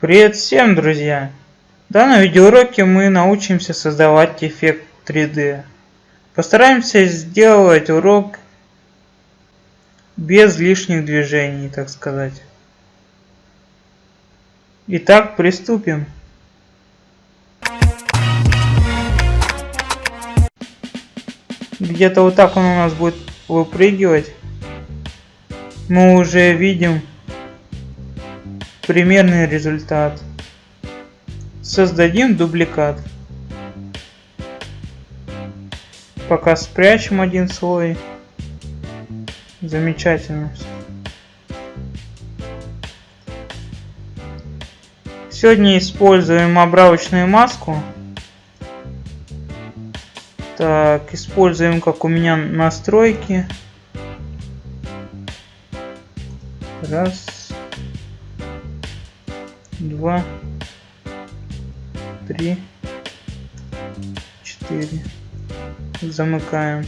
Привет всем, друзья! В данном видеоуроке мы научимся создавать эффект 3D. Постараемся сделать урок без лишних движений, так сказать. Итак, приступим. Где-то вот так он у нас будет выпрыгивать. Мы уже видим примерный результат. Создадим дубликат. Пока спрячем один слой. Замечательно. Сегодня используем обравочную маску. Так, используем, как у меня настройки. Раз два, три, четыре. Замыкаем.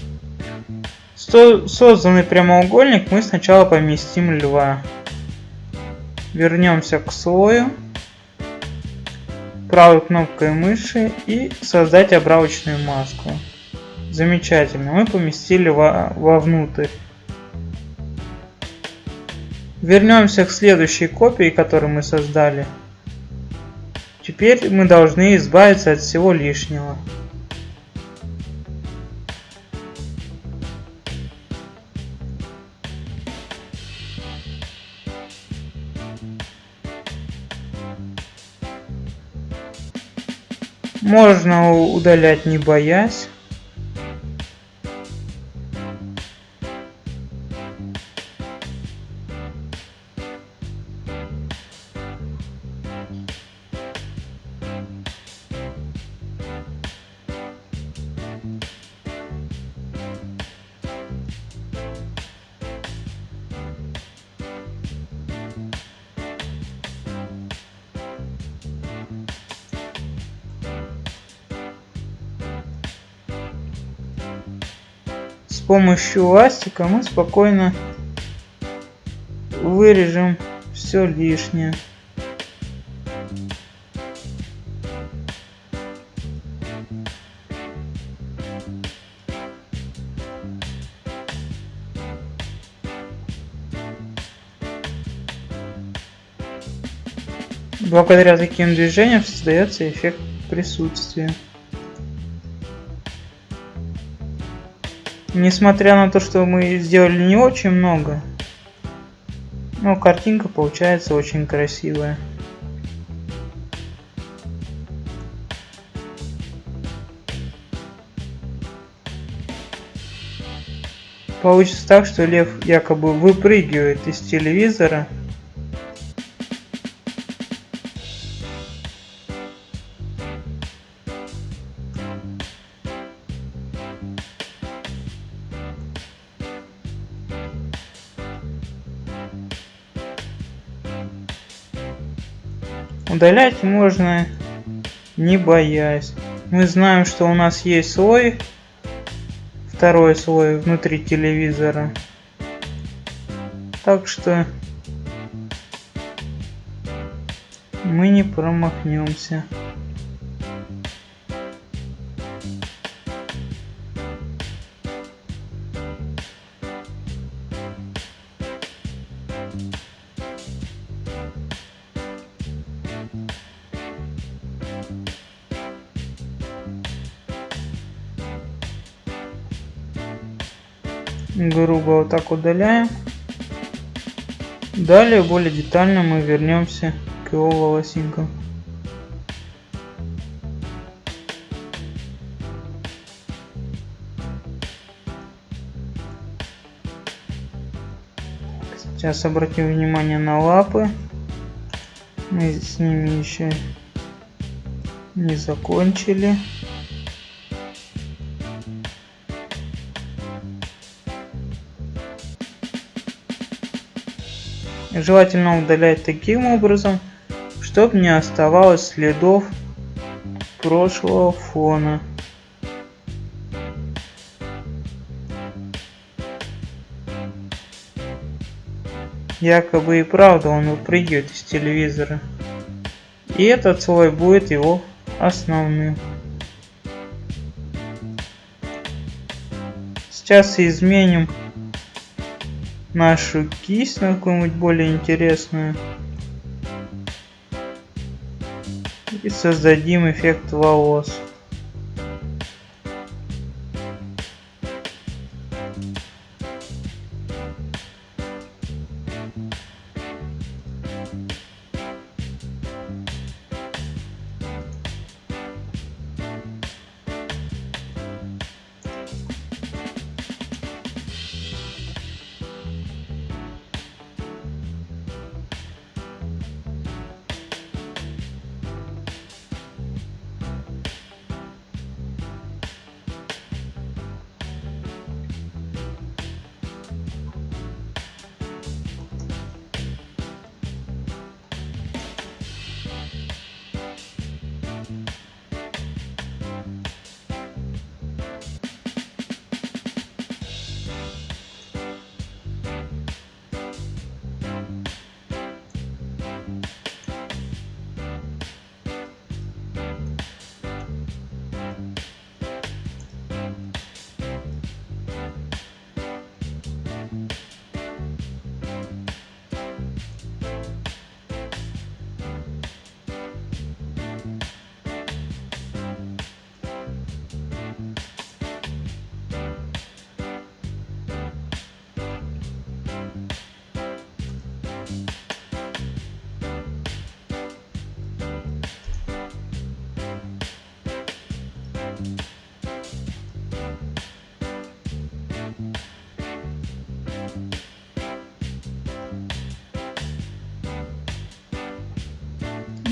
Созданный прямоугольник мы сначала поместим льва. Вернемся к слою. Правой кнопкой мыши и создать обравочную маску. Замечательно. Мы поместили во вовнутрь. Вернемся к следующей копии, которую мы создали. Теперь мы должны избавиться от всего лишнего. Можно удалять не боясь. Помощью ластика мы спокойно вырежем все лишнее. Благодаря таким движениям создается эффект присутствия. Несмотря на то, что мы сделали не очень много, но картинка получается очень красивая. Получится так, что лев якобы выпрыгивает из телевизора Удалять можно не боясь. Мы знаем, что у нас есть слой, второй слой внутри телевизора. Так что мы не промахнемся. Грубо вот так удаляем. Далее более детально мы вернемся к его волосинкам. Сейчас обратим внимание на лапы. Мы с ними еще не закончили. Желательно удалять таким образом, чтобы не оставалось следов прошлого фона. Якобы и правда он выпрыгивает из телевизора. И этот слой будет его основным. Сейчас изменим нашу кисть на какую-нибудь более интересную. И создадим эффект волос.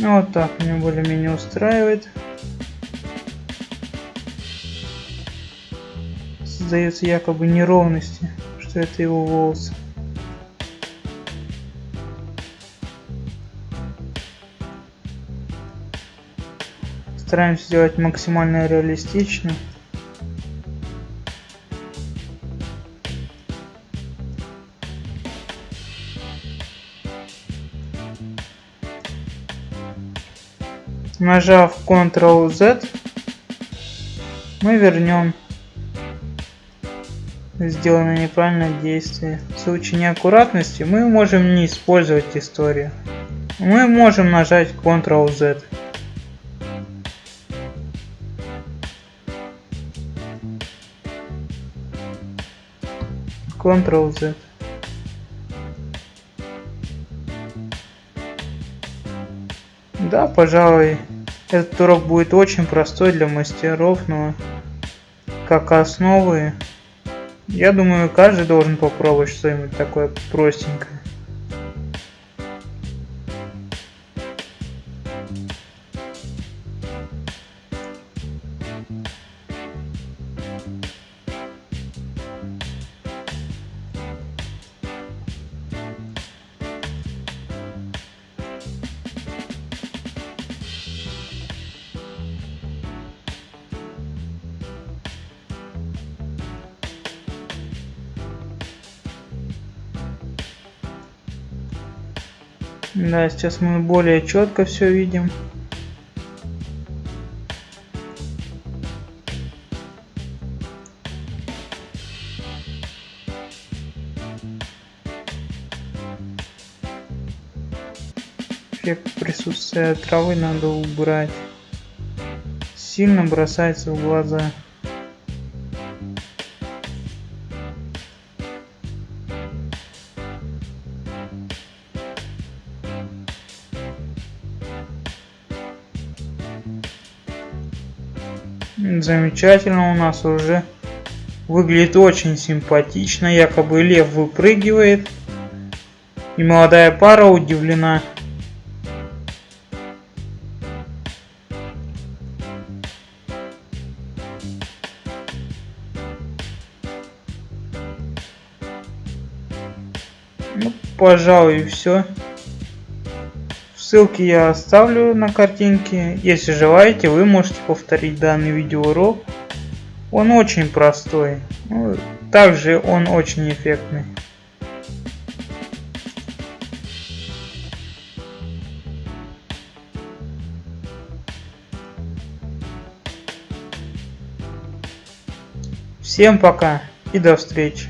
Ну, вот так меня более-менее устраивает. Создается якобы неровности, что это его волосы. Стараемся сделать максимально реалистично. Нажав Ctrl-Z, мы вернем сделанное неправильное действие. В случае неаккуратности мы можем не использовать историю. Мы можем нажать Ctrl-Z. Ctrl-Z. Да, пожалуй, этот урок будет очень простой для мастеров, но как основы, я думаю, каждый должен попробовать что-нибудь такое простенькое. Да, сейчас мы более четко все видим. Эффект присутствия травы надо убрать. Сильно бросается в глаза. Замечательно у нас уже выглядит очень симпатично. Якобы лев выпрыгивает. И молодая пара удивлена. Ну, пожалуй, все. Ссылки я оставлю на картинке. Если желаете, вы можете повторить данный видеоурок. Он очень простой. Ну, также он очень эффектный. Всем пока и до встречи.